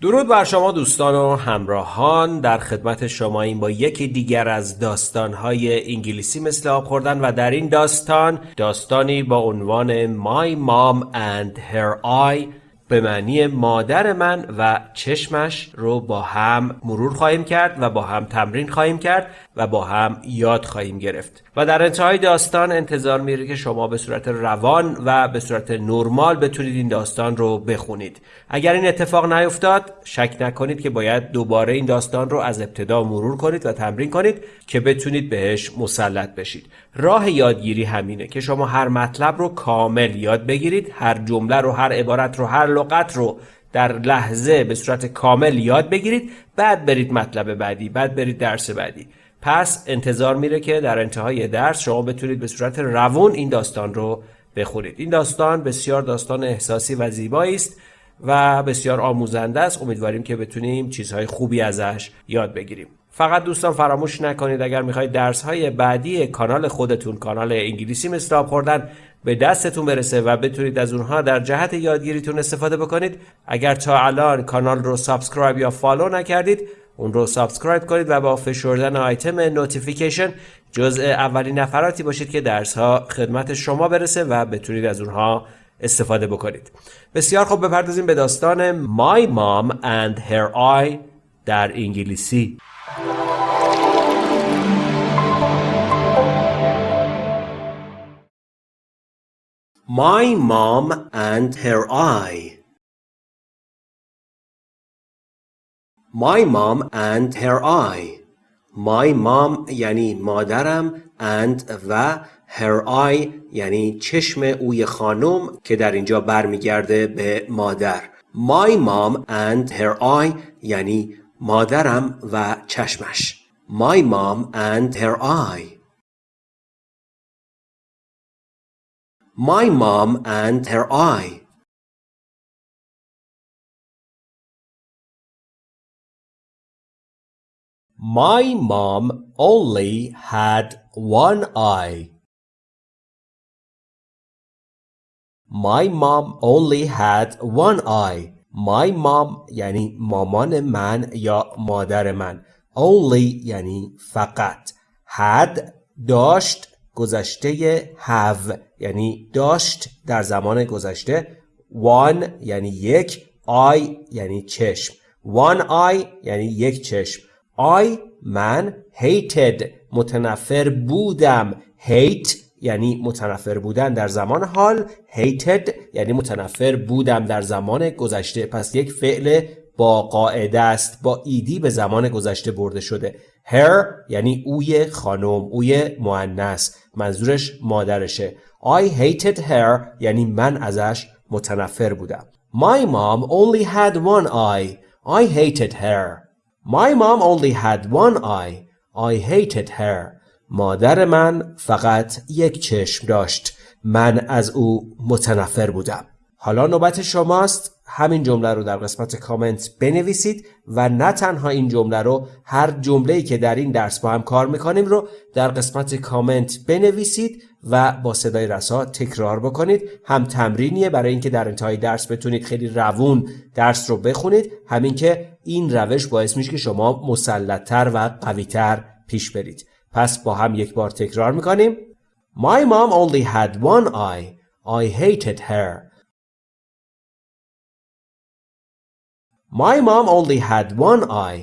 درود بر شما دوستان و همراهان. در خدمت شما این با یکی دیگر از داستانهای انگلیسی مثل آب خوردن و در این داستان داستانی با عنوان My Mom and Her Eye. به معنی مادر من و چشمش رو با هم مرور خواهیم کرد و با هم تمرین خواهیم کرد. و با هم یاد خواهیم گرفت. و در انتهای داستان انتظار میره که شما به صورت روان و به صورت نرمال بتونید این داستان رو بخونید. اگر این اتفاق نیفتاد شک نکنید که باید دوباره این داستان رو از ابتدا مرور کنید و تمرین کنید که بتونید بهش مسلط بشید. راه یادگیری همینه که شما هر مطلب رو کامل یاد بگیرید هر جمله رو هر عبارت رو هر لغت رو در لحظه به صورت کامل یاد بگیرید بعد برید مطلب بعدی بعد برید درس بعدی. پس انتظار میره که در انتهای درس شما بتونید به صورت روون این داستان رو بخونید. این داستان بسیار داستان احساسی و زیبایی است و بسیار آموزنده است. امیدواریم که بتونیم چیزهای خوبی ازش یاد بگیریم. فقط دوستان فراموش نکنید اگر می‌خواید درس های بعدی کانال خودتون کانال انگلیسی مثل خوردن به دستتون برسه و بتونید از اونها در جهت یادگیریتون استفاده بکنید. اگر تا الان کانال رو سابسکرایب یا فالو نکردید اون رو سابسکرایب کنید و با فشردن آیتم نوتیفیکیشن جزء اولین نفراتی باشید که درس ها خدمت شما برسه و بتونید از اونها استفاده بکنید. بسیار خوب بپردازیم به داستان My Mom and Her Eye در انگلیسی. My Mom and Her Eye My mom and her eye My mom یعنی مادرم and و her eye یعنی چشم اوی خانم که در اینجا برمیگرده به مادر My mom and her eye یعنی مادرم و چشمش My mom and her eye My mom and her eye My mom only had one eye. My mom only had one eye. My mom یعنی مامان من یا مادر من. Only یعنی فقط. Had داشت گذشته have یعنی داشت در زمان گذشته. One یعنی یک. eye یعنی چشم. One eye یعنی یک چشم. I من hated متنفر بودم. Hate یعنی متنفر بودن در زمان حال. Hated یعنی متنفر بودم در زمان گذشته. پس یک فعل با قاعده است با ایدی به زمان گذشته برده شده. Her یعنی اوی خانم اوی مؤنث. منظورش مادرشه. I hated her یعنی من ازش متنفر بودم. My mom only had one eye. I hated her. My mom only had one eye. I hated her. مادر من فقط یک چشم داشت. من از او متنفر بودم. حالا نوبت شماست همین جمله رو در قسمت کامنت بنویسید و نه تنها این جمله رو هر جمله‌ای که در این درس با هم کار می‌کنیم رو در قسمت کامنت بنویسید و با صدای رسا تکرار بکنید هم تمرینیه برای اینکه در انتهای درس بتونید خیلی روون درس رو بخونید همین که این روش باعث میشه که شما مسلطتر و قویتر پیش برید پس با هم یک بار تکرار می‌کنیم My mom only had one eye I hated her My mom only had one eye.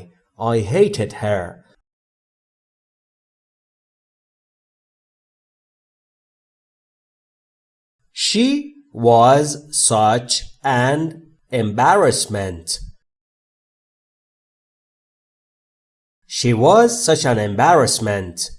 I hated her. She was such an embarrassment. She was such an embarrassment.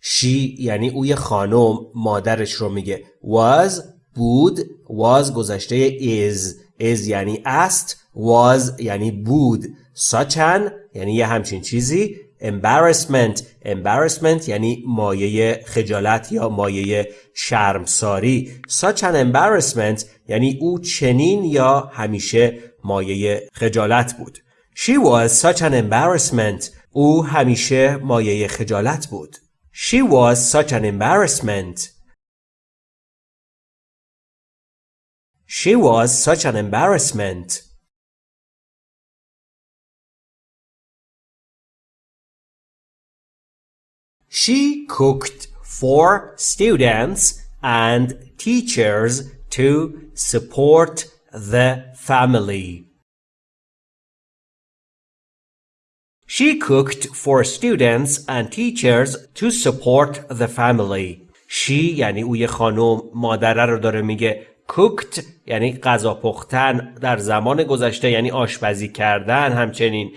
She یعنی اوی خانم مادرش رو میگه was بود was گذشته is is یعنی است was یعنی بود such an یعنی یه همچین چیزی embarrassment embarrassment یعنی مایه خجالت یا مایه شرمساری such an embarrassment یعنی او چنین یا همیشه مایه خجالت بود she was such an embarrassment او همیشه مایه خجالت بود. She was such an embarrassment. She was such an embarrassment. She cooked for students and teachers to support the family. She cooked for students and teachers to support the family. She یعنی اوی خانم مادره رو داره میگه cooked یعنی غذا پختن در زمان گذشته یعنی آشپزی کردن همچنین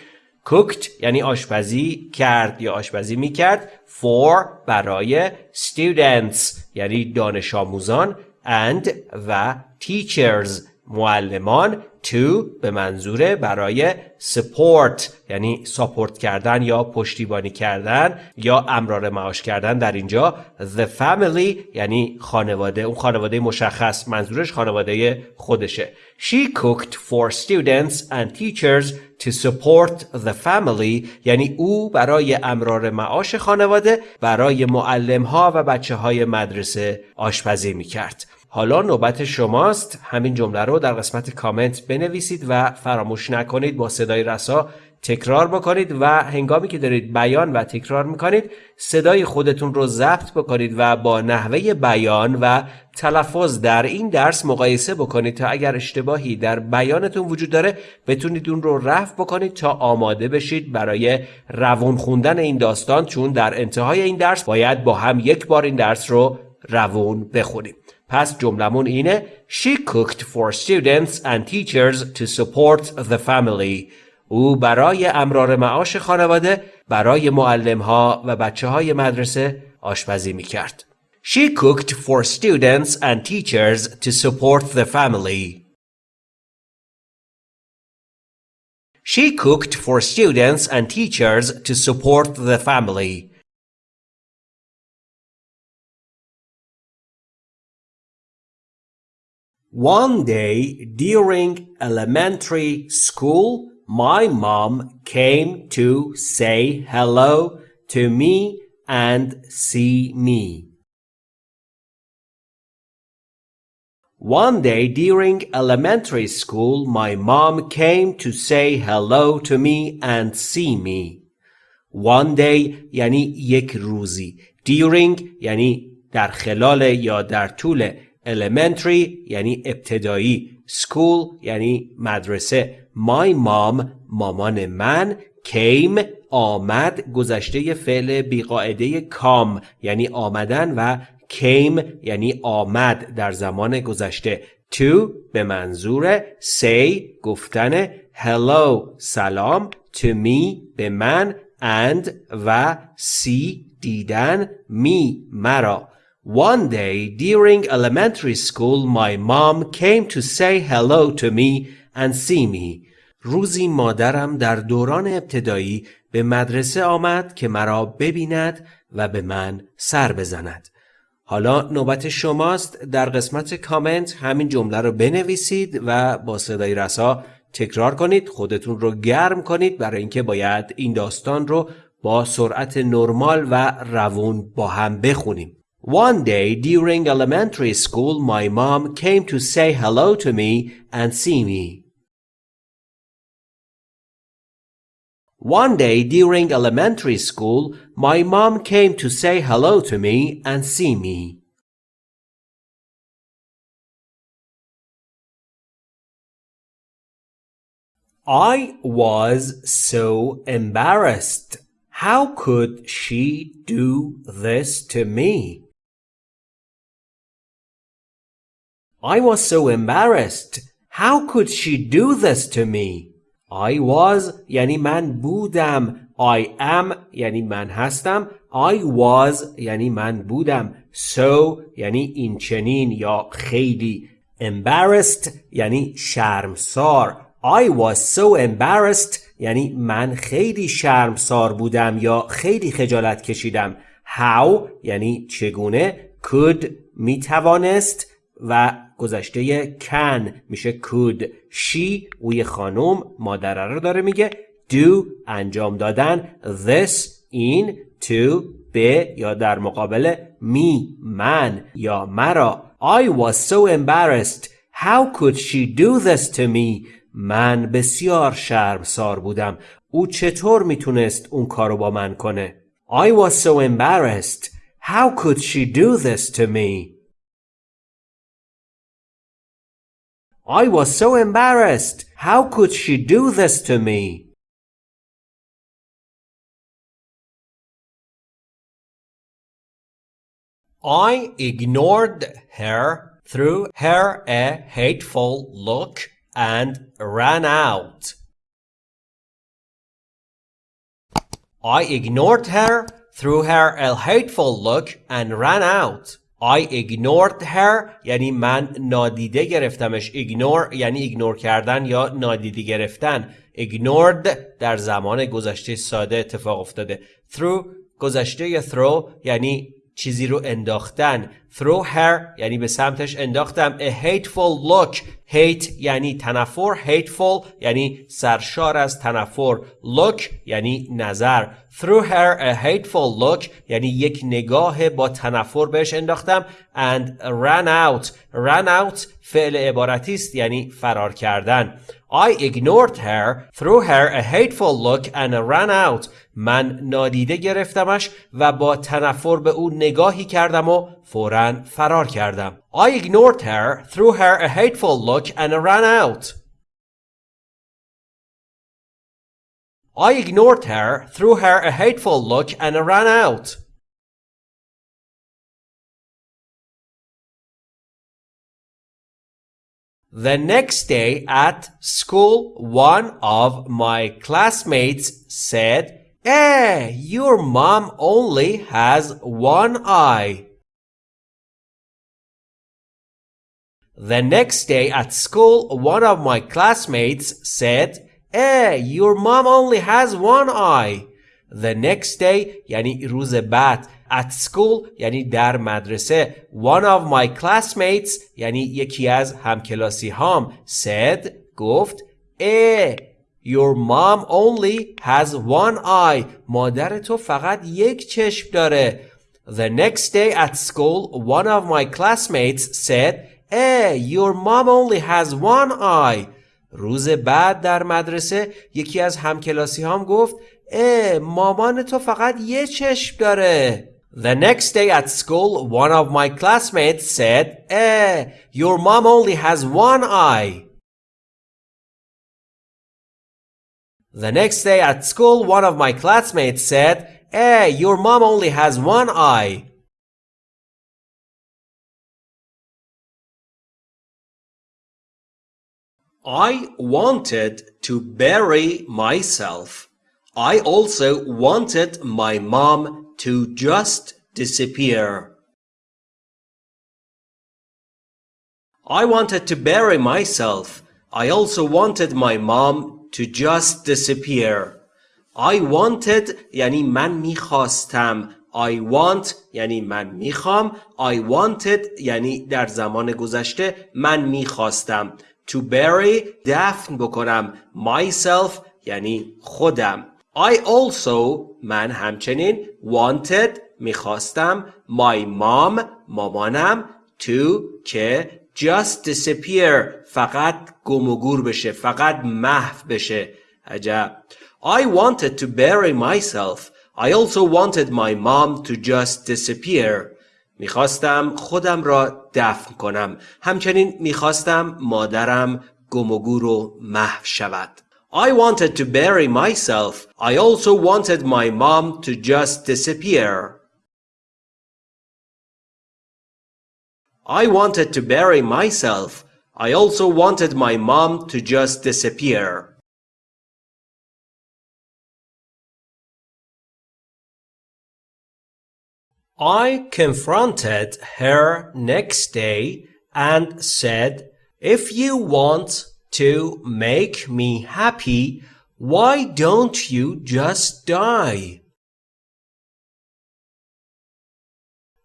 cooked یعنی آشپزی کرد یا آشپزی می‌کرد for برای students یعنی دانش آموزان and و teachers معلمان to به منظور برای support یعنی ساپورت کردن یا پشتیبانی کردن یا امرار معاش کردن در اینجا. The family یعنی خانواده اون خانواده مشخص منظورش خانواده خودشه. She cooked for students and teachers to support the family یعنی او برای امرار معاش خانواده برای معلم ها و بچه های مدرسه آشپزی می‌کرد. حالا نوبت شماست. همین جمله رو در قسمت کامنت بنویسید و فراموش نکنید. با صدای رسا تکرار بکنید و هنگامی که دارید بیان و تکرار می‌کنید صدای خودتون رو ضبط بکنید و با نحوه بیان و تلفظ در این درس مقایسه بکنید تا اگر اشتباهی در بیانتون وجود داره بتونید اون رو رفع بکنید تا آماده بشید برای روون خوندن این داستان. چون در انتهای این درس باید با هم یک بار این درس رو روون بخونیم. پس جملمون اینه She cooked for students and teachers to support the family. او برای امرار معاش خانواده برای معلم ها و بچه های مدرسه آشپزی می کرد. She cooked for students and teachers to support the family. She cooked for students and teachers to support the family. One day during elementary school, my mom came to say hello to me and see me. One day during elementary school, my mom came to say hello to me and see me. One day یعنی یک روزی. During یعنی در خلال یا در طول elementary یعنی ابتدایی. School یعنی مدرسه. My mom مامان من came آمد گذشته فعل بیقاعده کام یعنی آمدن و came یعنی آمد در زمان گذشته. To به منظور say گفتن hello سلام to me به من and و see دیدن me مرا. One day during elementary school my mom came to say hello to me and see me. روزی مادرم در دوران ابتدایی به مدرسه آمد که مرا ببیند و به من سر بزند. حالا نوبت شماست در قسمت کامنت همین جمله رو بنویسید و با صدای رسا تکرار کنید خودتون رو گرم کنید برای اینکه باید این داستان رو با سرعت نرمال و روون با هم بخونیم. One day during elementary school, my mom came to say hello to me and see me. One day during elementary school, my mom came to say hello to me and see me. I was so embarrassed. How could she do this to me? I was so embarrassed. How could she do this to me? I was یعنی من بودم. I am یعنی من هستم. I was یعنی من بودم. So یعنی این چنین یا خیلی. Embarrassed یعنی شرمسار. I was so embarrassed یعنی من خیلی شرمسار بودم یا خیلی خجالت کشیدم. How یعنی چگونه could می توانست و گذشته can میشه could she اوی خانم مادره رو داره میگه. do انجام دادن. This این to به یا در مقابل me من یا مرا. I was so embarrassed. How could she do this to me? من بسیار شرمسار بودم. او چطور می‌تونست اون کارو با من کنه؟ I was so embarrassed. How could she do this to me? I was so embarrassed. How could she do this to me? I ignored her, threw her a hateful look, and ran out. I ignored her, threw her a hateful look, and ran out. I ignored her یعنی من نادیده گرفتمش. Ignore یعنی ایگنور کردن یا نادیده گرفتن. Ignored در زمان گذشته ساده اتفاق افتاده. Through گذشته throw یعنی چیزی رو انداختن throw her یعنی به سمتش انداختم a hateful look hate یعنی تنفر hateful یعنی سرشار از تنفر look یعنی نظر through her a hateful look یعنی یک نگاه با تنفر بهش انداختم and ran out ran out فعل عبارتی است یعنی فرار کردن I ignored her, threw her a hateful look and ran out. من نادیده گرفتمش و با تنفر به او نگاهی کردم و فورا فرار کردم. I ignored her, threw her a hateful look and ran out. I ignored her, threw her a hateful look and ran out. The next day at school, one of my classmates said, Eh, your mom only has one eye. The next day at school, one of my classmates said, Eh, your mom only has one eye. The next day یعنی روز بعد at school یعنی در مدرسه one of my classmates یعنی یکی از همکلاسی هام said گفت eh your mom only has one eye مادر تو فقط یک چشم داره The next day at school one of my classmates said eh your mom only has one eye روز بعد در مدرسه یکی از همکلاسی هام گفت اه مامان تو فقط یه چشم داره The next day at school, one of my classmates said, Eh, your mom only has one eye. The next day at school, one of my classmates said, Hey, your mom only has one eye. I wanted to bury myself. I also wanted my mom to just disappear. I wanted to bury myself. I also wanted my mom to just disappear. I wanted یعنی من می‌خواستم. I want یعنی من می‌خوام. I wanted یعنی در زمان گذشته من می‌خواستم. To bury دفن بکنم. Myself یعنی خودم. I also من همچنین wanted می‌خواستم. My mom مامانم. To که just disappear فقط گم و گور بشه فقط محو بشه عجب I wanted to bury myself I also wanted my mom to just disappear میخواستم خودم را دفن کنم همچنین میخواستم مادرم گم و گور و محو شود I wanted to bury myself. I also wanted my mom to just disappear. I wanted to bury myself. I also wanted my mom to just disappear. I confronted her next day and said, If you want to make me happy, why don't you just die?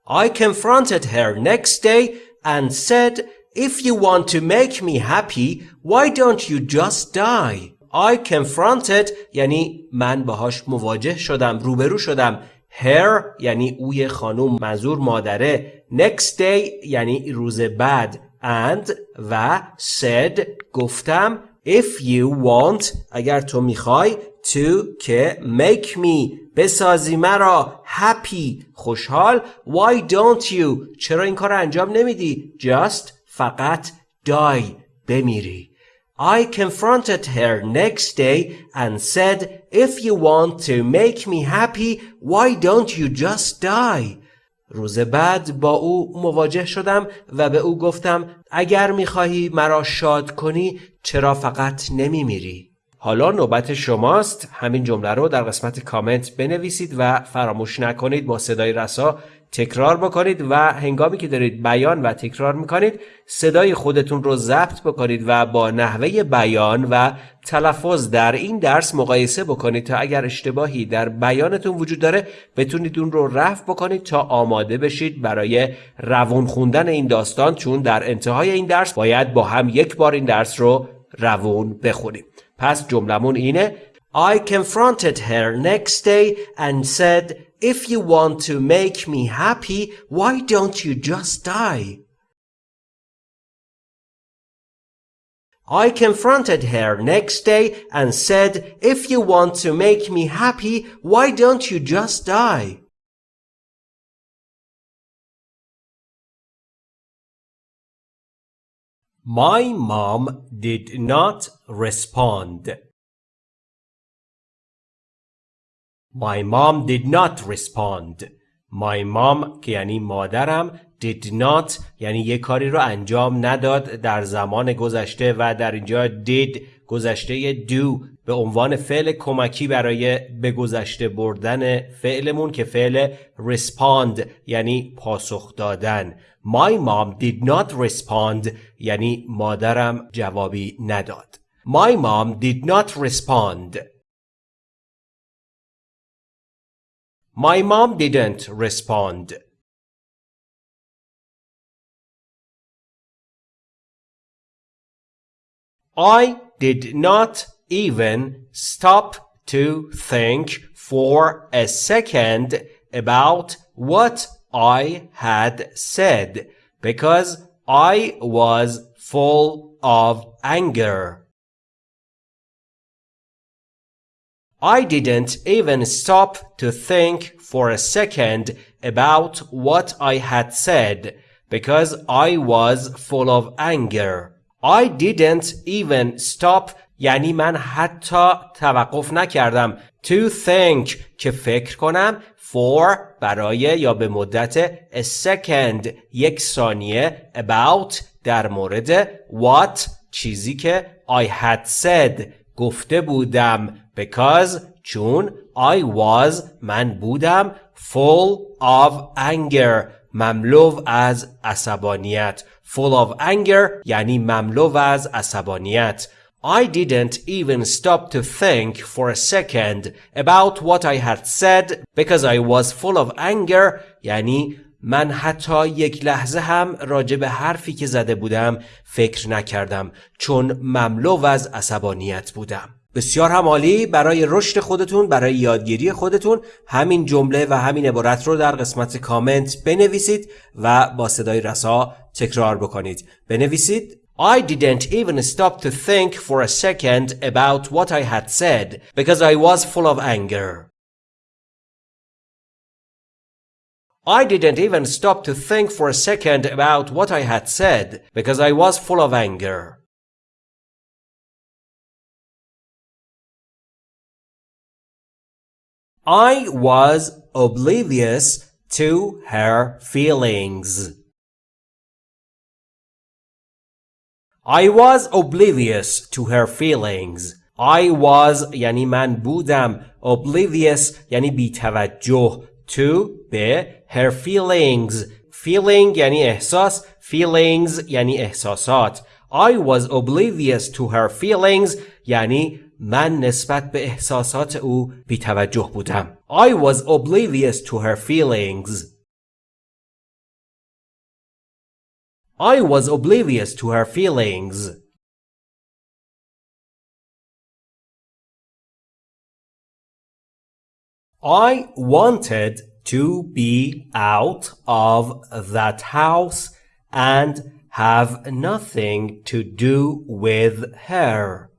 I confronted her next day and said, If you want to make me happy, why don't you just die? I confronted یعنی من باهاش مواجه شدم روبرو شدم her یعنی اوی خانوم منظور مادره next day یعنی روز بعد and و said گفتم if you want اگر تو می‌خوای to که make me بسازی مرا happy خوشحال why don't you چرا این کار انجام نمیدی just فقط die بمیری I confronted her next day and said, If you want to make me happy, why don't you just die? روز بعد با او مواجه شدم و به او گفتم اگر می‌خواهی مرا شاد کنی چرا فقط نمیمیری؟ حالا نوبت شماست. همین جمله رو در قسمت کامنت بنویسید و فراموش نکنید. با صدای رسا تکرار بکنید و هنگامی که دارید بیان و تکرار می‌کنید صدای خودتون رو ضبط بکنید و با نحوه بیان و تلفظ در این درس مقایسه بکنید تا اگر اشتباهی در بیانتون وجود داره بتونید اون رو رفع بکنید تا آماده بشید برای روون خوندن این داستان. چون در انتهای این درس باید با هم یک بار این درس رو روون بخونیم. پس جملمون اینه I confronted her next day and said, If you want to make me happy, why don't you just die? I confronted her next day and said, If you want to make me happy, why don't you just die? My mom did not respond. My mom did not respond. My mom که یعنی مادرم did not یعنی یه کاری رو انجام نداد در زمان گذشته و در اینجا did گذشته do به عنوان فعل کمکی برای به گذشته بردن فعلمون که فعل respond یعنی پاسخ دادن My mom did not respond یعنی مادرم جوابی نداد My mom did not respond My mom didn't respond. I did not even stop to think for a second about what I had said because I was full of anger. I didn't even stop to think for a second about what I had said because I was full of anger. I didn't even stop یعنی من حتی توقف نکردم to think که فکر کنم for برای یا به مدت a second یک ثانیه about در مورد what چیزی که I had said گفته بودم. Because چون I was من بودم full of anger مملو از عصبانیت. Full of anger یعنی مملو از عصبانیت. I didn't even stop to think for a second about what I had said because I was full of anger. یعنی من حتی یک لحظه هم راجع به حرفی که زده بودم فکر نکردم چون مملو از عصبانیت بودم. بسیار هم عالی برای رشد خودتون برای یادگیری خودتون. همین جمله و همین عبارت رو در قسمت کامنت بنویسید و با صدای رسا تکرار بکنید. بنویسید. I didn't even stop to think for a second about what I had said because I was full of anger. I didn't even stop to think for a second about what I had said because I was full of anger. I was oblivious to her feelings. I was oblivious to her feelings. I was یعنی من بودم oblivious یعنی بیتوجه to به her feelings feeling یعنی احساس feelings یعنی احساسات I was oblivious to her feelings یعنی من نسبت به احساسات او بیتوجه بودم. I was oblivious to her feelings. I was oblivious to her feelings. I wanted to be out of that house and have nothing to do with her.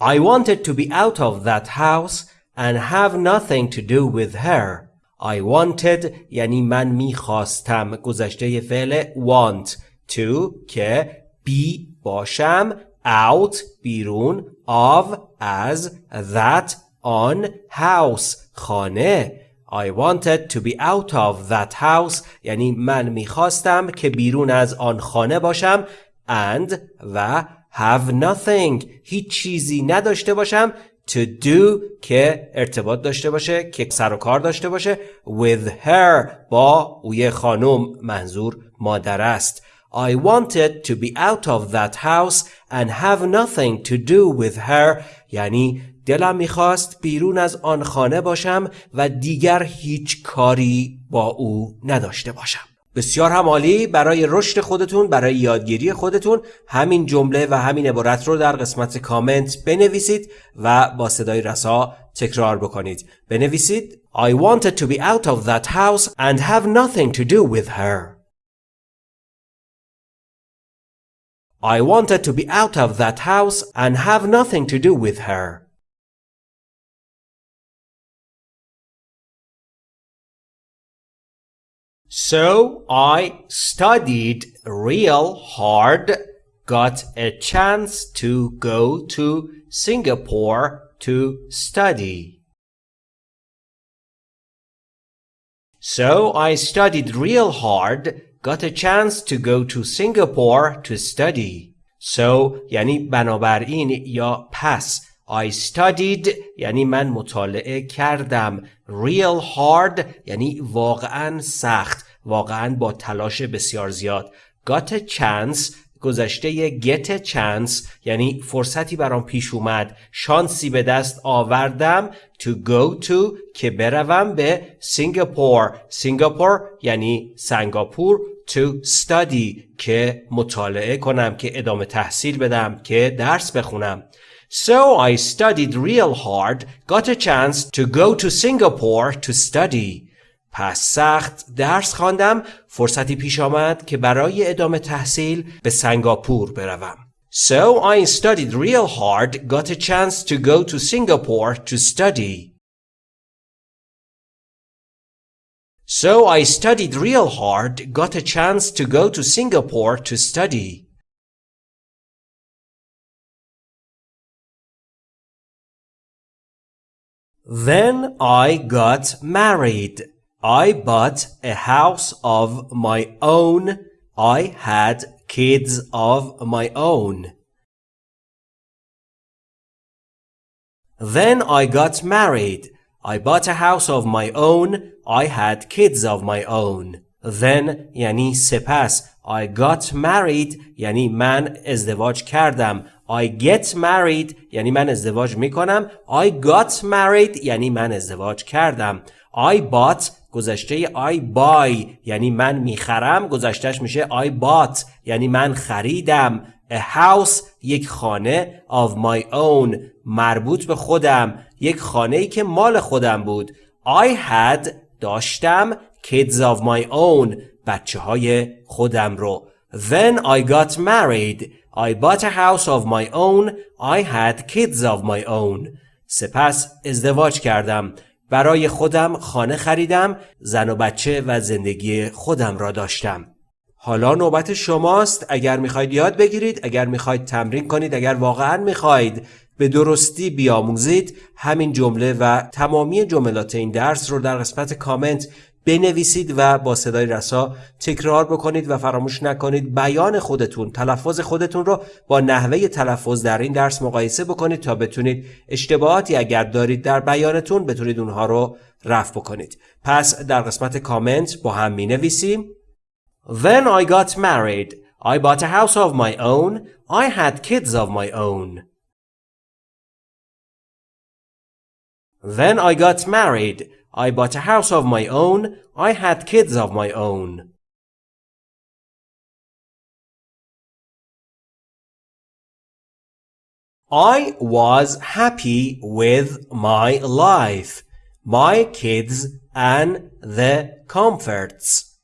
I wanted to be out of that house and have nothing to do with her. I wanted یعنی من می‌خواستم. گذشته فعل want to که be باشم out بیرون of از that on house خانه. I wanted to be out of that house یعنی من می‌خواستم که بیرون از آن خانه باشم and و have nothing هیچ چیزی نداشته باشم to do که ارتباط داشته باشه که سر و کار داشته باشه. With her با اوی خانم منظور مادر است. I wanted to be out of that house and have nothing to do with her. یعنی دلم می‌خواست بیرون از آن خانه باشم و دیگر هیچ کاری با او نداشته باشم. بسیار هم عالی برای رشد خودتون برای یادگیری خودتون. همین جمله و همین عبارت رو در قسمت کامنت بنویسید و با صدای رسا تکرار بکنید. بنویسید I wanted to be out of that house and have nothing to do with her. I wanted to be out of that house and have nothing to do with her. So I studied real hard, got a chance to go to Singapore to study. So I studied real hard, got a chance to go to Singapore to study. So یعنی بنابراین یا پس I studied یعنی من مطالعه کردم. Real hard یعنی واقعا سخت واقعا با تلاش بسیار زیاد. Got a chance گذشته get a chance یعنی فرصتی برام پیش اومد. شانسی به دست آوردم to go to که بروم به سینگاپور. سینگاپور یعنی سنگاپور to study که مطالعه کنم که ادامه تحصیل بدم که درس بخونم. So I studied real hard, got a chance to go to Singapore to study. پس سخت درس خواندم فرصتی پیش آمد که برای ادامه تحصیل به سنگاپور بروم. So I studied real hard, got a chance to go to Singapore to study. So I studied real hard, got a chance to go to Singapore to study. Then I got married. I bought a house of my own. I had kids of my own. Then I got married. I bought a house of my own. I had kids of my own. Then یعنی سپس I got married یعنی من ازدواج کردم. I get married یعنی من ازدواج می‌کنم. I got married یعنی من ازدواج کردم. I bought گذشته I buy یعنی من می‌خرم. گذشتهش میشه I bought یعنی من خریدم. A house یک خانه of my own مربوط به خودم. یک خانه ای که مال خودم بود. I had داشتم kids of my own بچه های خودم رو. Then I got married I bought a house of my own. I had kids of my own. سپس ازدواج کردم. برای خودم خانه خریدم زن و بچه و زندگی خودم را داشتم. حالا نوبت شماست. اگر می‌خواید یاد بگیرید اگر می‌خواید تمرین کنید اگر واقعا می‌خواید به درستی بیاموزید همین جمله و تمامی جملات این درس رو در قسمت کامنت بنویسید و با صدای رسا تکرار بکنید و فراموش نکنید بیان خودتون تلفظ خودتون رو با نحوه تلفظ در این درس مقایسه بکنید تا بتونید اشتباهاتی اگر دارید در بیانتون بتونید اونها رو رفع بکنید. پس در قسمت کامنت با هم می نویسیم Then I got married I bought a house of my own. I had kids of my own. Then I got married I bought a house of my own. I had kids of my own. I was happy with my life, my kids, and the comforts.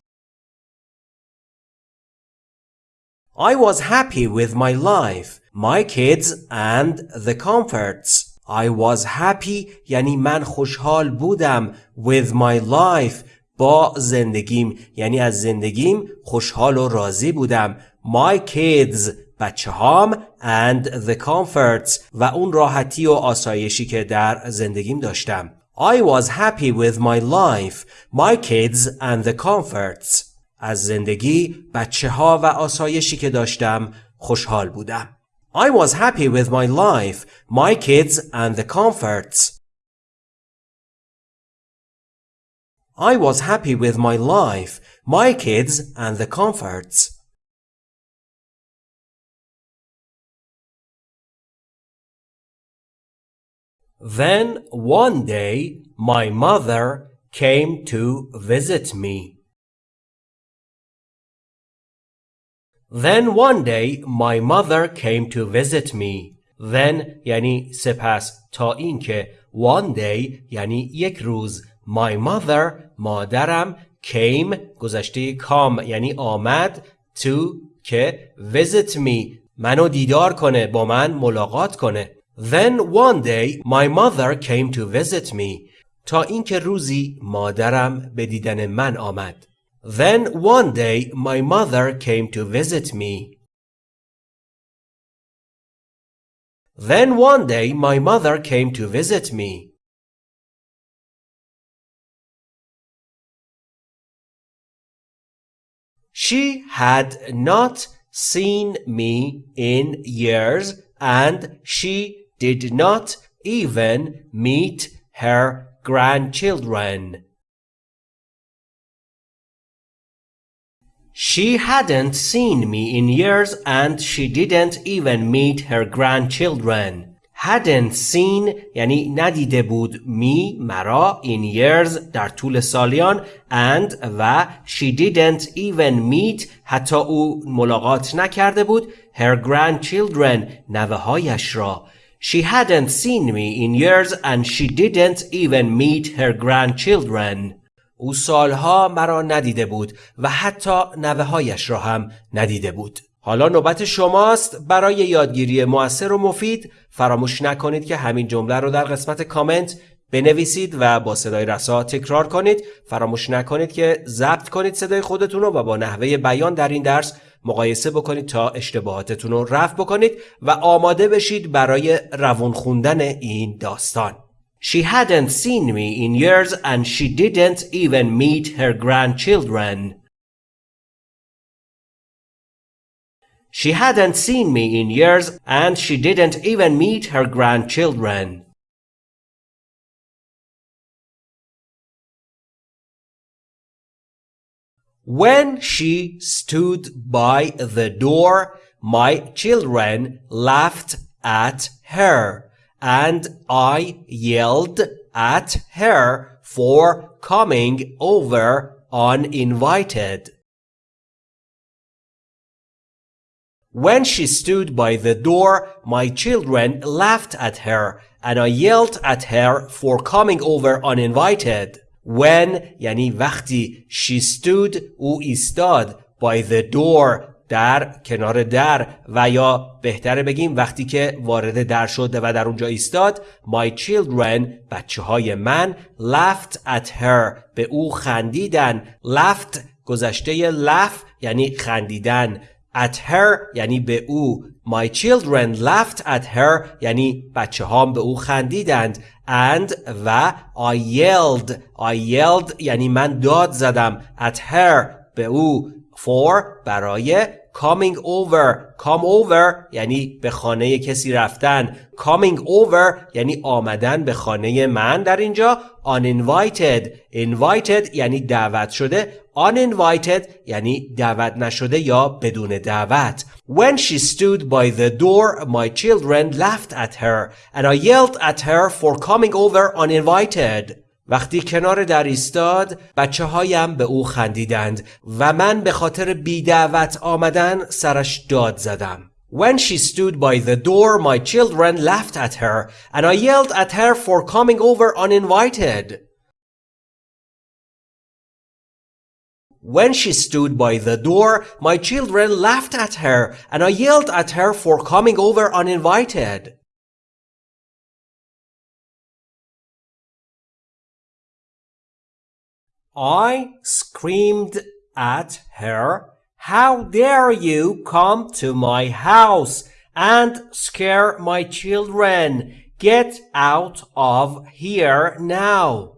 I was happy with my life, my kids and the comforts I was happy یعنی من خوشحال بودم with my life با زندگیم یعنی از زندگیم خوشحال و راضی بودم my kids بچه هام and the comforts و اون راحتی و آسایشی که در زندگیم داشتم I was happy with my life, my kids and the comforts. از زندگی، بچه ها و آسایشی که داشتم خوشحال بودم. I was happy with my life, my kids and the comforts. I was happy with my life, my kids and the comforts. Then one day my mother came to visit me. Then one day my mother came to visit me. Then یعنی سپس تا اینکه one day یعنی یک روز my mother مادرم came گذشته کام یعنی آمد to که visit me منو دیدار کنه با من ملاقات کنه Then one day my mother came to visit me تا اینکه روزی مادرم به دیدن من آمد. Then one day my mother came to visit me. Then one day my mother came to visit me. She had not seen me in years and she did not even meet her grandchildren. She hadn't seen me in years and she didn't even meet her grandchildren. hadn't seen یعنی ندیده بود می مرا in years در طول سالیان and و she didn't even meet حتی او ملاقات نکرده بود her grandchildren نوه هایش را She hadn't seen me in years and she didn't even meet her grandchildren. او سالها مرا ندیده بود و حتی نوه هایش را هم ندیده بود. حالا نوبت شماست. برای یادگیری موثر و مفید فراموش نکنید که همین جمله رو در قسمت کامنت بنویسید و با صدای رسا تکرار کنید. فراموش نکنید که ضبط کنید صدای خودتون رو و با نحوه بیان در این درس مقایسه بکنید تا اشتباهاتتون رو رفع بکنید و آماده بشید برای روون خوندن این داستان. She hadn't seen me in years and she didn't even meet her grandchildren. She hadn't seen me in years and she didn't even meet her grandchildren. When she stood by the door, my children laughed at her, and I yelled at her for coming over uninvited. When she stood by the door, my children laughed at her, and I yelled at her for coming over uninvited. when یعنی وقتی she stood او ایستاد by the door در کنار در و یا بهتره بگیم وقتی که وارد در شده و در اونجا ایستاد my children بچه های من laughed at her به او خندیدن. Laughed گذشته laugh یعنی خندیدن. At her یعنی به او. My children laughed at her یعنی بچه هام به او خندیدند. And و I yelled. I yelled یعنی من داد زدم. At her به او. For برای coming over come over یعنی به خانه کسی رفتن coming over یعنی آمدن به خانه من در اینجا uninvited invited یعنی دعوت شده uninvited یعنی دعوت نشده یا بدون دعوت When she stood by the door my children laughed at her and I yelled at her for coming over uninvited وقتی کنار در ایستاد بچه هایم به او خندیدند و من به خاطر بیدعوت آمدن سرش داد زدم. When she stood by the door my children laughed at her and I yelled at her for coming over uninvited. When she stood by the door, my children laughed at her and I yelled at her for coming over uninvited. I screamed at her, How dare you come to my house and scare my children? Get out of here now.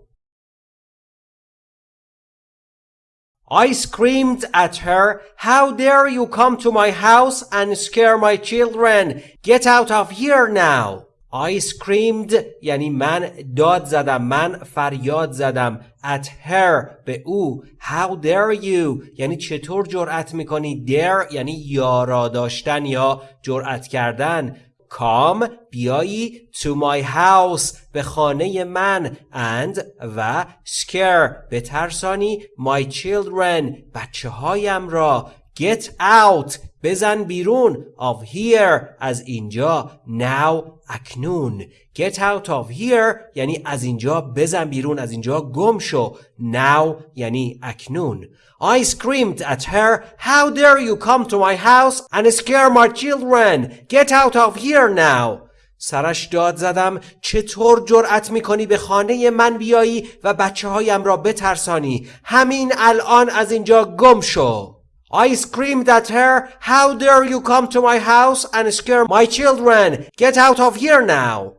I screamed at her, How dare you come to my house and scare my children? Get out of here now. I screamed یعنی من داد زدم من فریاد زدم. At her به او. How dare you یعنی چطور جرأت می‌کنی؟ Dare یعنی یارا داشتن یا جرأت کردن. Come بیایی. To my house به خانه من. And و scare به ترسانی. My children بچه هایم را. Get out. بزن بیرون. Of here. از اینجا. Now. اکنون. Get out of here. یعنی از اینجا بزن بیرون. از اینجا گم شو. Now. یعنی اکنون. I screamed at her. How dare you come to my house and scare my children? Get out of here now. سرش داد زدم. چطور جرأت می‌کنی به خانه من بیایی و بچه هایم را بترسانی؟ همین الان از اینجا گم شو. I screamed at her, How dare you come to my house and scare my children? Get out of here now!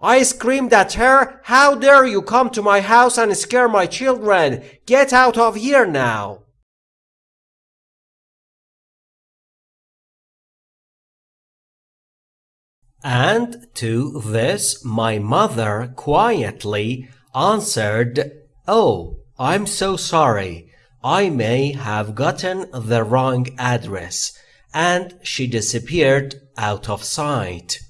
I screamed at her, How dare you come to my house and scare my children? Get out of here now! And to this my mother quietly answered, Oh, I'm so sorry. I may have gotten the wrong address. And she disappeared out of sight.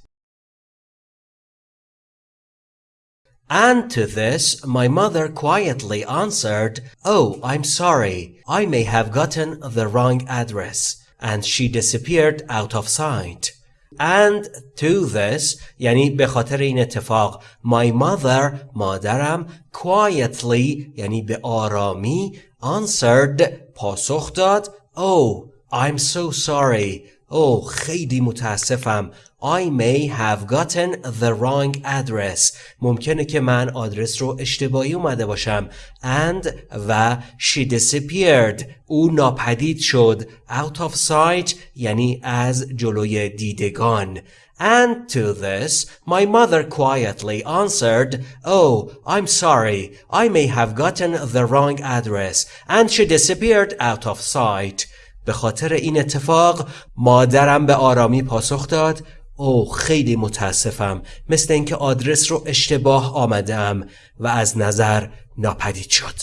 And to this, my mother quietly answered, Oh, I'm sorry. I may have gotten the wrong address. And she disappeared out of sight. And to this یعنی به خاطر این اتفاق my mother مادرم quietly یعنی به آرامی answered پاسخ داد Oh I'm so sorry. Oh خیلی متاسفم. I may have gotten the wrong address ممکنه که من آدرس رو اشتباهی اومده باشم and و she disappeared او ناپدید شد out of sight یعنی از جلوی دیدگان And to this, my mother quietly answered, Oh, I'm sorry, I may have gotten the wrong address, and she disappeared out of sight. به خاطر این اتفاق مادرم به آرامی پاسخ داد او خیلی متاسفم مثل اینکه آدرس رو اشتباه آمدم و از نظر ناپدید شد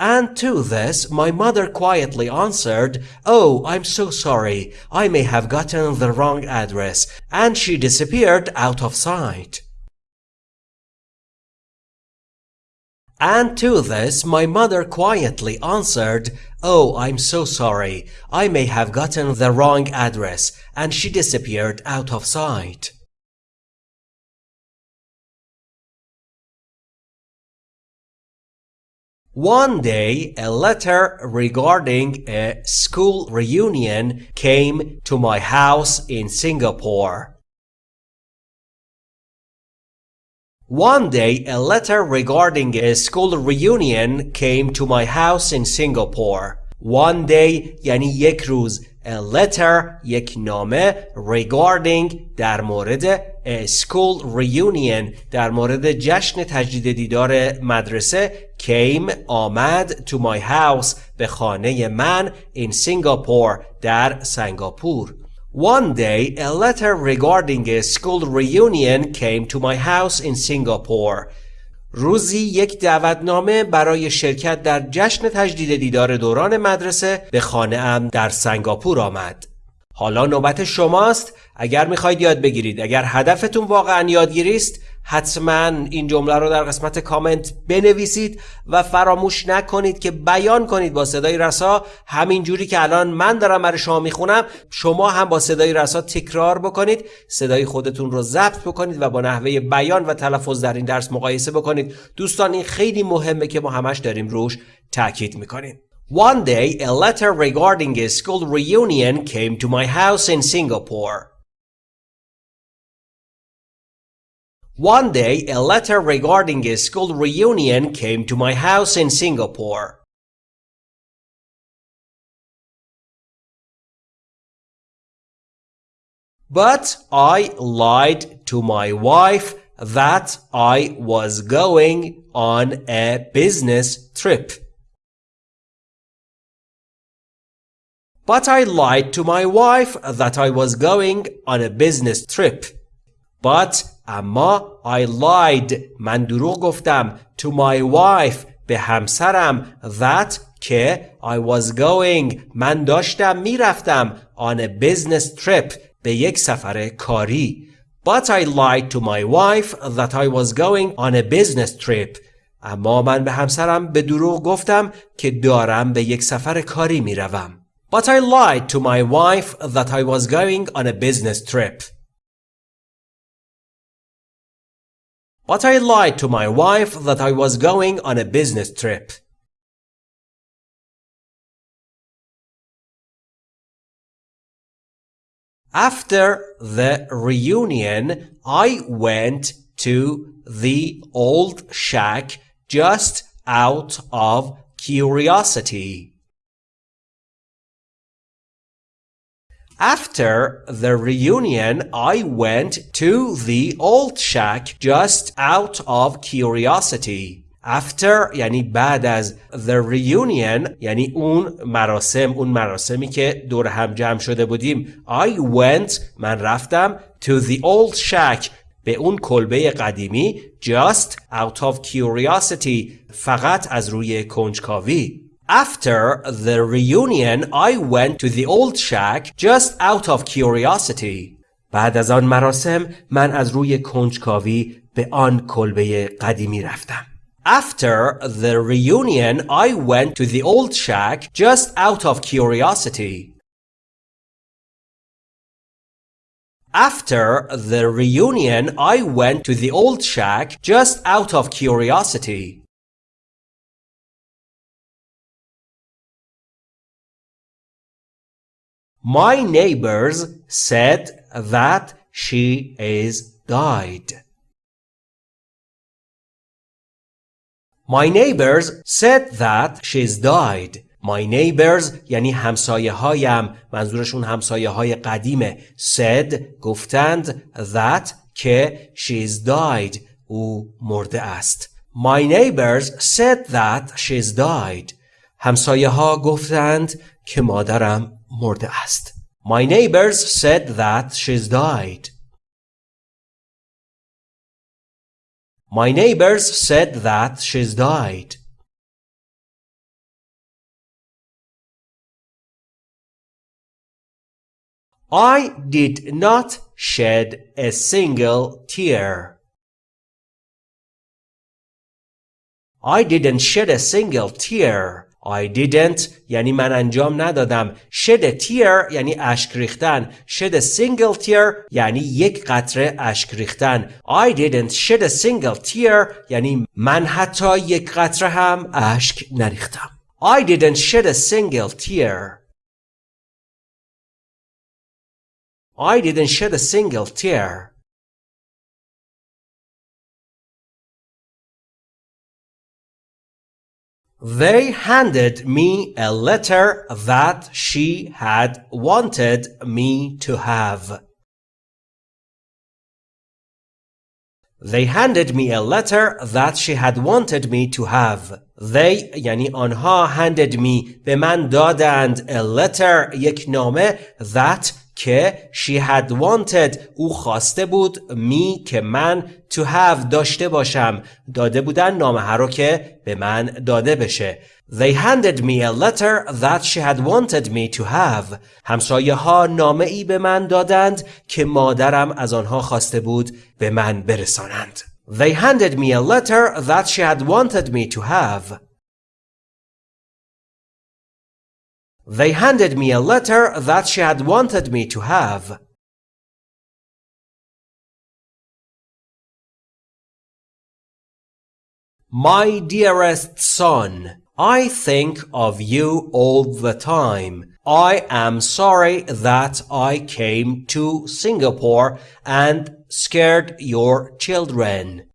And to this my mother quietly answered, Oh, I'm so sorry. I may have gotten the wrong address. And she disappeared out of sight. And to this my mother quietly answered, Oh, I'm so sorry. I may have gotten the wrong address. And she disappeared out of sight. One day, a letter regarding a school reunion came to my house in Singapore. One day, a letter regarding a school reunion came to my house in Singapore. One day یعنی یک روز a letter یک نامه regarding در مورد a school reunion در مورد جشن تجدید دیدار مدرسه came آمد to my house به خانه من in Singapore در سنگاپور One day, a letter regarding a school reunion came to my house in Singapore. روزی یک دعوتنامه برای شرکت در جشن تجدید دیدار دوران مدرسه به خانه ام در سنگاپور آمد. حالا نوبت شماست اگر می‌خواید یاد بگیرید اگر هدفتون واقعا یادگیری است حتما این جمله رو در قسمت کامنت بنویسید و فراموش نکنید که بیان کنید با صدای رسا. همین جوری که الان من دارم برای شما می‌خونم شما هم با صدای رسا تکرار بکنید. صدای خودتون رو ضبط بکنید و با نحوه بیان و تلفظ در این درس مقایسه بکنید. دوستان این خیلی مهمه که ما همش داریم روش تاکید می‌کنیم. One day, a letter regarding a school reunion came to my house in Singapore. One day, a letter regarding a school reunion came to my house in Singapore. But I lied to my wife that I was going on a business trip. But I lied to my wife that I was going on a business trip. But اما I lied من دروغ گفتم to my wife به همسرم that که I was going من داشتم میرفتم on a business trip به یک سفر کاری But I lied to my wife that I was going on a business trip اما من به همسرم به دروغ گفتم که دارم به یک سفر کاری میروم But I lied to my wife that I was going on a business trip. But I lied to my wife that I was going on a business trip. After the reunion, I went to the old shack just out of curiosity. After the reunion, I went to the old shack just out of curiosity. After یعنی بعد از the reunion یعنی اون مراسم اون مراسمی که دور هم جمع شده بودیم I went من رفتم to the old shack به اون کلبه قدیمی just out of curiosity فقط از روی کنجکاوی After the reunion, I went to the old shack just out of curiosity. بعد از آن مراسم من از روی کنجکاوی به آن کلبه قدیمی رفتم. After the reunion, I went to the old shack just out of curiosity. After the reunion, I went to the old shack just out of curiosity. My neighbors said that she is died. My neighbors said that she's died. My neighbors یعنی همسایه هایم منظورشون همسایه های قدیمه said گفتند that که she's died او مرده است My neighbors said that she's died همسایه ها گفتند که مادرم مرده است. My neighbors said that she's died. My neighbors said that she's died. I did not shed a single tear. I didn't shed a single tear. I didn't یعنی من انجام ندادم shed a tear یعنی اشک ریختن shed a single tear یعنی یک قطره اشک ریختن I didn't shed a single tear یعنی من حتی یک قطره هم اشک نریختم I didn't shed a single tear I didn't shed a single tear They handed me a letter that she had wanted me to have. They handed me a letter that she had wanted me to have. They یعنی آنها handed me به من دادند a letter یک نامه that که she had wanted او خواسته بود می که من to have داشته باشم. داده بودن نامه رو که به من داده بشه. They handed me a letter that she had wanted me to have. همسایه ها نامه ای به من دادند که مادرم از آنها خواسته بود به من برسانند. They handed me a letter that she had wanted me to have. They handed me a letter that she had wanted me to have. My dearest son, I think of you all the time. I am sorry that I came to Singapore and scared your children.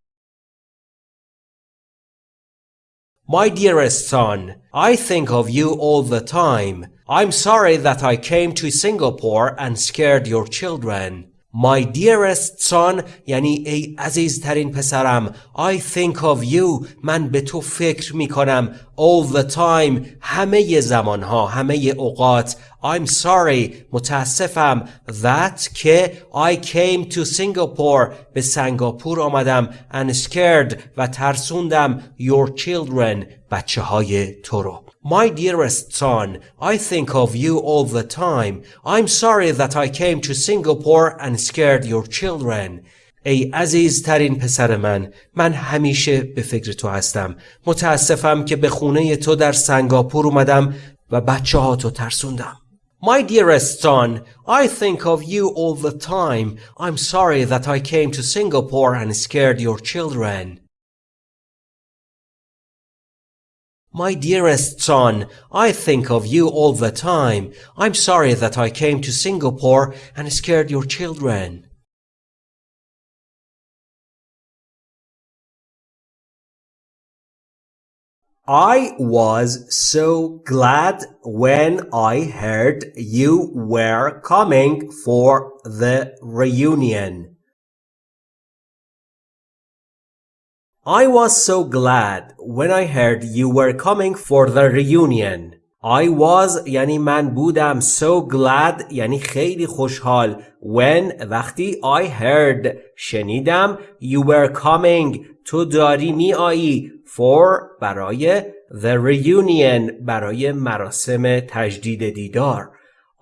My dearest son, I think of you all the time. I'm sorry that I came to Singapore and scared your children. My dearest son یعنی ای عزیزترین پسرم I think of you من به تو فکر می کنم all the time همه زمان ها همه اوقات I'm sorry متاسفم that که I came to Singapore به سنگاپور آمدم and scared و ترسوندم your children بچه های تو رو My dearest son, I think of you all the time. I'm sorry that I came to Singapore and scared your children. ای عزیزترین پسر من من همیشه به فکر تو هستم متاسفم که به خونه تو در سنگاپور اومدم و بچه ها تو ترسوندم My dearest son, I think of you all the time. I'm sorry that I came to Singapore and scared your children. My dearest son, I think of you all the time. I'm sorry that I came to Singapore and scared your children. I was so glad when I heard you were coming for the reunion. I was so glad when I heard you were coming for the reunion. I was یعنی من بودم so glad یعنی خیلی خوشحال when وقتی I heard شنیدم you were coming تو داری می آیی for برای the reunion برای مراسم تجدید دیدار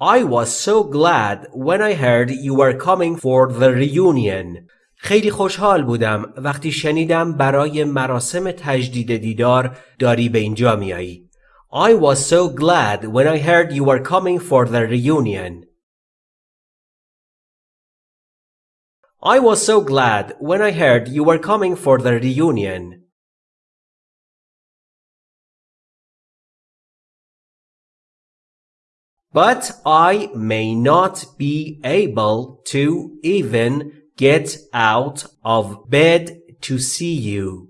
I was so glad when I heard you were coming for the reunion خیلی خوشحال بودم وقتی شنیدم برای مراسم تجدید دیدار داری به اینجا میایی. I was so glad when I heard you were coming for the reunion. I was so glad when I heard you were coming for the reunion. But I may not be able to even get out of bed to see you.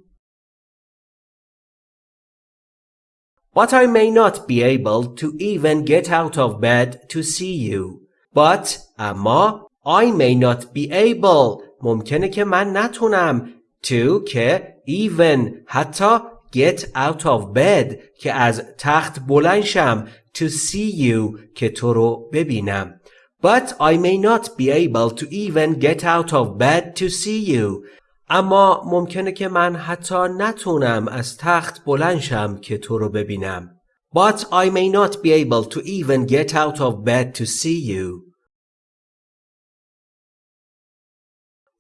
But I may not be able to even get out of bed to see you. But اما I may not be able ممکنه که من نتونم to که even حتی get out of bed که از تخت بلند شم to see you که تو رو ببینم But I may not be able to even get out of bed to see you. اما ممکنه که من حتی نتونم از تخت بلند شم که تو رو ببینم. But I may not be able to even get out of bed to see you.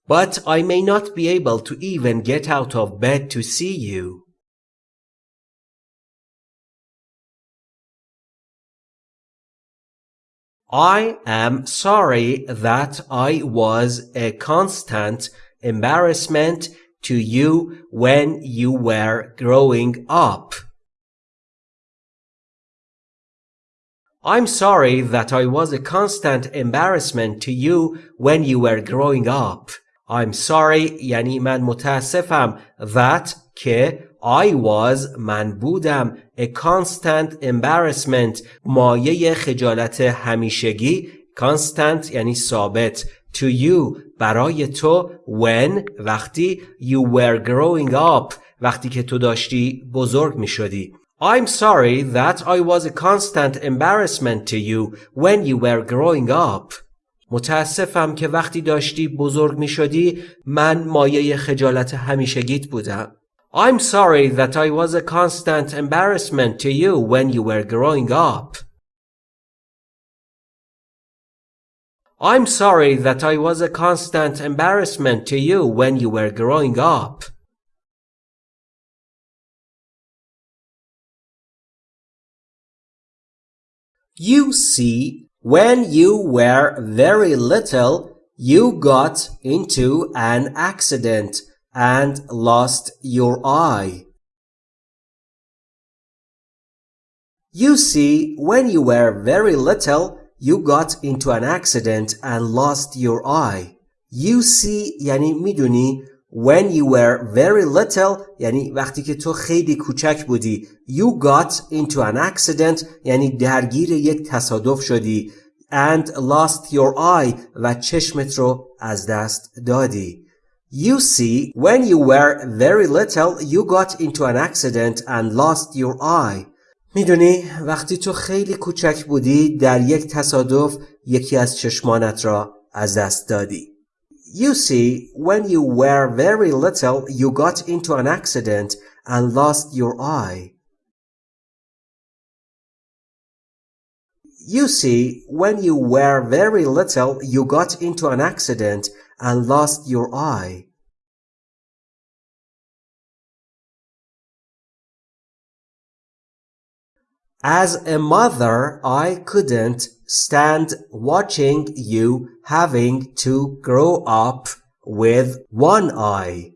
But I may not be able to even get out of bed to see you. I am sorry that I was a constant embarrassment to you when you were growing up. I'm sorry that I was a constant embarrassment to you when you were growing up. I'm sorry یعنی من متاسفم that که I was من بودم a constant embarrassment مایه خجالت همیشگی constant یعنی ثابت to you برای تو when وقتی you were growing up وقتی که تو داشتی بزرگ می شدی I'm sorry that I was a constant embarrassment to you when you were growing up. متاسفم که وقتی داشتی بزرگ می شدی من مایه خجالت همیشگیت بودم. I'm sorry that I was a constant embarrassment to you when you were growing up. I'm sorry that I was a constant embarrassment to you when you were growing up. You see, when you were very little, you got into an accident and lost your eye. You see, when you were very little, you got into an accident and lost your eye. You see یعنی میدونی when you were very little یعنی وقتی که تو خیلی کوچک بودی you got into an accident یعنی درگیر یک تصادف شدی and lost your eye و چشمت رو از دست دادی You see, when you were very little, you got into an accident and lost your eye. میدونی وقتی تو خیلی کوچک بودی در یک تصادف یکی از چشمانت را از دست دادی. You see, when you were very little, you got into an accident and lost your eye. You see, when you were very little, you got into an accident and lost your eye. As a mother, I couldn't stand watching you having to grow up with one eye.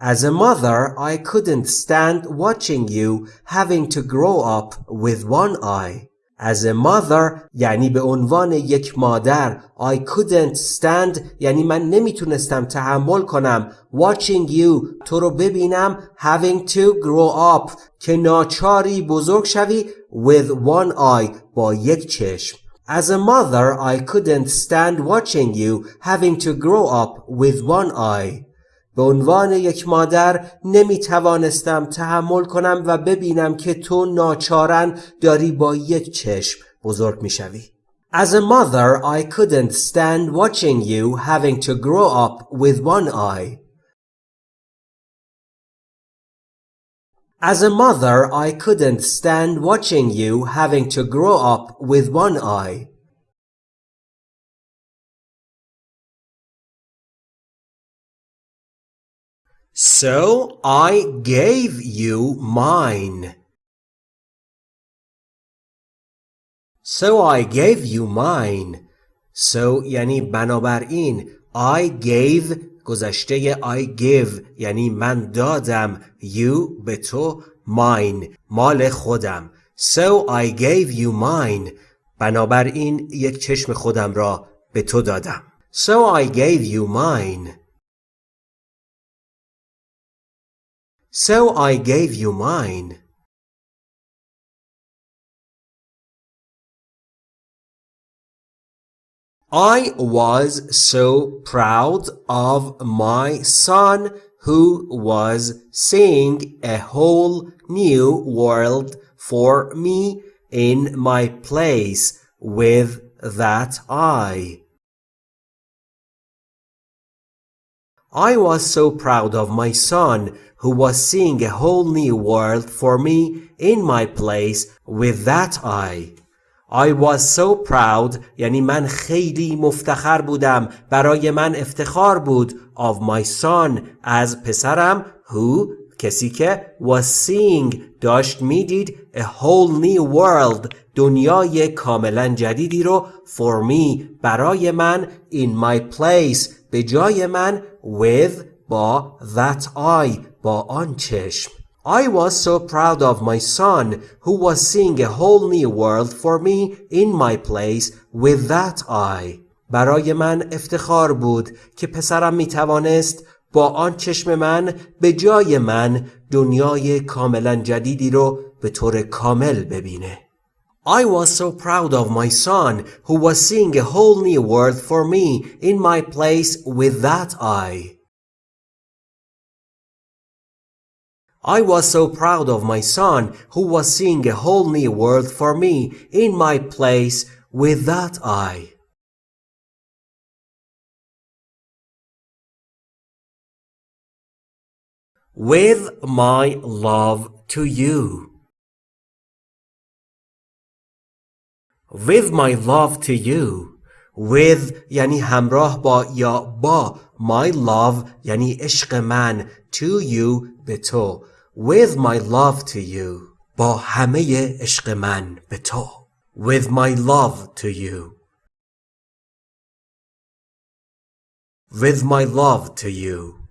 As a mother, I couldn't stand watching you having to grow up with one eye. As a mother یعنی به عنوان یک مادر I couldn't stand یعنی من نمیتونستم تحمل کنم watching you تو رو ببینم having to grow up که ناچاری بزرگ شوی with one eye با یک چشم As a mother I couldn't stand watching you having to grow up with one eye به عنوان یک مادر نمی توانستم تحمل کنم و ببینم که تو ناچارن داری با یک چشم بزرگ می شوی. As a mother, I couldn't stand watching you having to grow up with one eye. As a mother, I couldn't stand watching you having to grow up with one eye. So I gave you mine. So I gave you mine. So یعنی بنابراین I gave گذشته I give یعنی من دادم you به تو mine مال خودم So I gave you mine بنابراین یک چشم خودم را به تو دادم So I gave you mine So I gave you mine. I was so proud of my son who was seeing a whole new world for me in my place with that eye. I was so proud of my son who was seeing a whole new world for me in my place with that eye. I was so proud یعنی من خیلی مفتخر بودم برای من افتخار بود of my son از پسرم who کسی که was seeing داشت میدید a whole new world دنیای کاملا جدیدی رو for me برای من in my place به جای من with با that eye با آن چشم I was so proud of my son who was seeing a whole new world for me in my place with that eye. برای من افتخار بود که پسرم می توانست با آن چشم من به جای من دنیای کاملا جدیدی رو به طور کامل ببینه. I was so proud of my son who was seeing a whole new world for me in my place with that eye. I was so proud of my son who was seeing a whole new world for me in my place with that eye. With my love to you. With my love to you with یعنی همراه با یا با my love یعنی عشق من to you به تو with my love to you با همه عشق من به تو. With my love to you. With my love to you.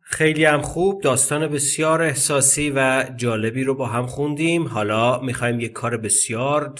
خیلی هم خوب داستان بسیار احساسی و جالبی رو با هم خوندیم. حالا می‌خوایم یک کار بسیار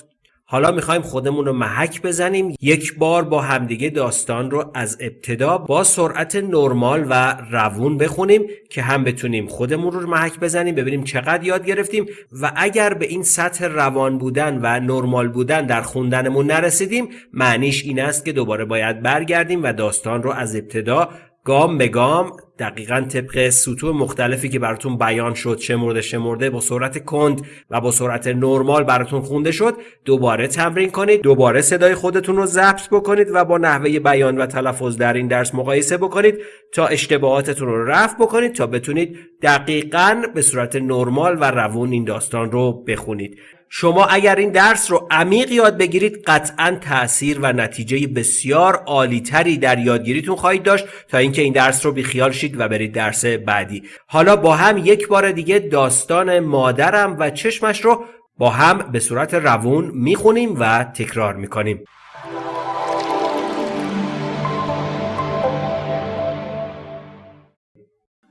حالا می‌خوایم خودمون رو محک بزنیم. یک بار با همدیگه داستان رو از ابتدا با سرعت نرمال و روون بخونیم که هم بتونیم خودمون رو محک بزنیم ببینیم چقدر یاد گرفتیم و اگر به این سطح روان بودن و نرمال بودن در خوندنمون نرسیدیم معنیش این است که دوباره باید برگردیم و داستان رو از ابتدا گام به گام دقیقا طبق سطوح مختلفی که براتون بیان شد شمرده شمرده با سرعت کند و با سرعت نرمال براتون خونده شد دوباره تمرین کنید دوباره صدای خودتون رو ضبط بکنید و با نحوه بیان و تلفظ در این درس مقایسه بکنید تا اشتباهاتتون رو رفع بکنید تا بتونید دقیقا به صورت نرمال و روون این داستان رو بخونید. شما اگر این درس رو عمیق یاد بگیرید قطعا تاثیر و نتیجه بسیار عالیتری در یادگیریتون خواهید داشت تا اینکه این درس رو بیخیال شید و برید درس بعدی. حالا با هم یک بار دیگه داستان مادرم و چشمش رو با هم به صورت روون می‌خونیم و تکرار می‌کنیم.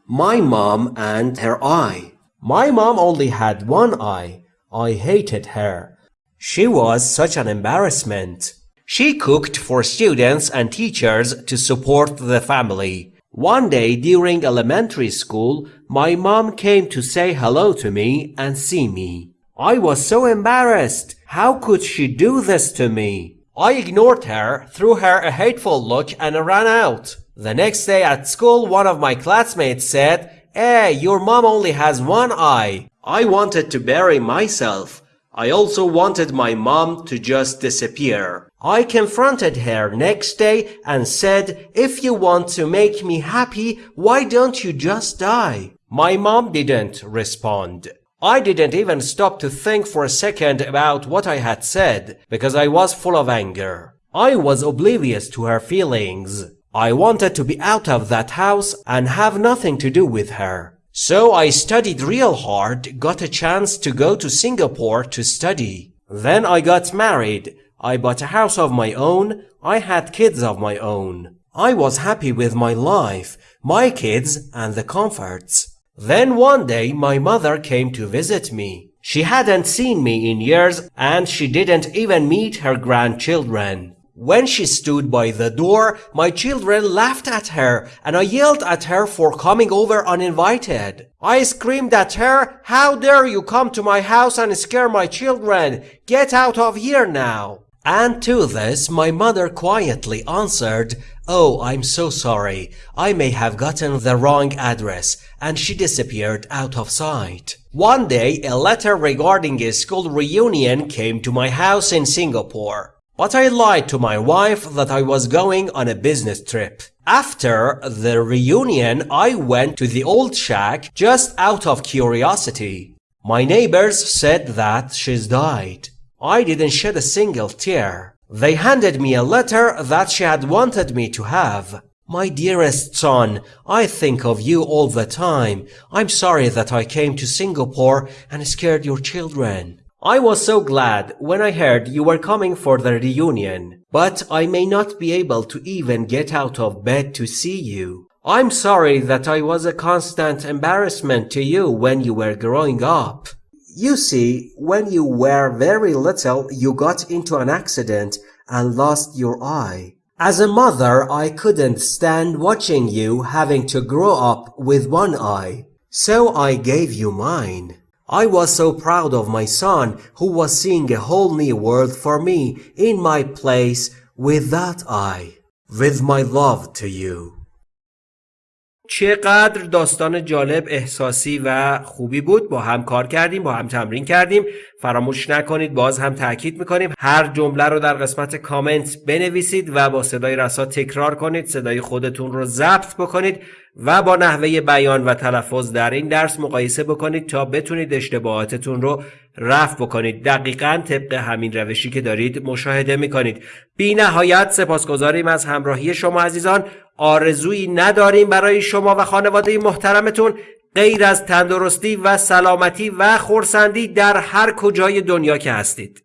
My mom and her eye. My mom only had one eye. I hated her. She was such an embarrassment. She cooked for students and teachers to support the family. One day during elementary school, my mom came to say hello to me and see me. I was so embarrassed. How could she do this to me? I ignored her, threw her a hateful look and ran out. The next day at school, one of my classmates said, Hey, your mom only has one eye. I wanted to bury myself. I also wanted my mom to just disappear. I confronted her next day and said, if you want to make me happy, why don't you just die? My mom didn't respond. I didn't even stop to think for a second about what I had said because I was full of anger. I was oblivious to her feelings. I wanted to be out of that house and have nothing to do with her. So I studied real hard, got a chance to go to Singapore to study. Then I got married. I bought a house of my own. I had kids of my own. I was happy with my life, my kids and the comforts. Then one day my mother came to visit me. She hadn't seen me in years and she didn't even meet her grandchildren. When she stood by the door, my children laughed at her and I yelled at her for coming over uninvited. I screamed at her, how dare you come to my house and scare my children? Get out of here now. And to this, my mother quietly answered, Oh, I'm so sorry. I may have gotten the wrong address. And she disappeared out of sight. One day, a letter regarding a school reunion came to my house in Singapore. But I lied to my wife that I was going on a business trip. After the reunion, I went to the old shack just out of curiosity. My neighbors said that she's died. I didn't shed a single tear. They handed me a letter that she had wanted me to have. My dearest son, I think of you all the time. I'm sorry that I came to Singapore and scared your children. I was so glad when I heard you were coming for the reunion, but I may not be able to even get out of bed to see you. I'm sorry that I was a constant embarrassment to you when you were growing up. You see, when you were very little, you got into an accident and lost your eye. As a mother, I couldn't stand watching you having to grow up with one eye. So I gave you mine. I was so proud of my son who was seeing a whole new world for me in my place with that eye. With my love to you. چقدر داستان جالب احساسی و خوبی بود. با هم کار کردیم با هم تمرین کردیم. فراموش نکنید باز هم تاکید می‌کنیم. هر جمله رو در قسمت کامنت بنویسید و با صدای رسا تکرار کنید. صدای خودتون رو ضبط بکنید و با نحوه بیان و تلفظ در این درس مقایسه بکنید تا بتونید اشتباهاتتون رو رفع بکنید. دقیقا طبق همین روشی که دارید مشاهده می‌کنید. بی نهایت سپاسگزاریم از همراهی شما عزیزان. آرزویی نداریم برای شما و خانواده محترمتون غیر از تندرستی و سلامتی و خورسندی در هر کجای دنیا که هستید.